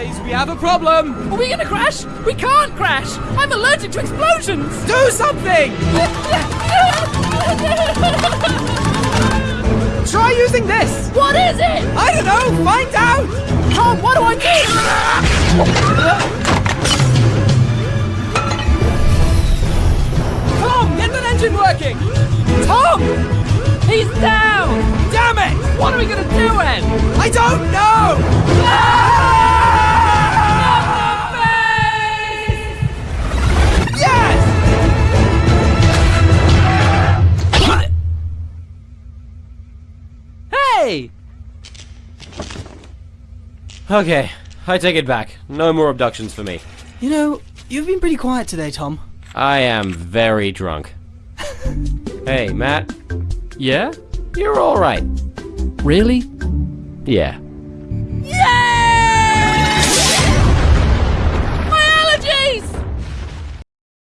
Boys, we have a problem! Are we gonna crash? We can't crash! I'm allergic to explosions! Do something! Try using this! What is it? I don't know! Find out! Tom, what do I do? Tom, get that engine working! Tom! He's down! Damn it! What are we gonna do then? I don't know! Hey! Okay, I take it back. No more abductions for me. You know, you've been pretty quiet today, Tom. I am very drunk. hey, Matt. Yeah? You're alright. Really? Yeah.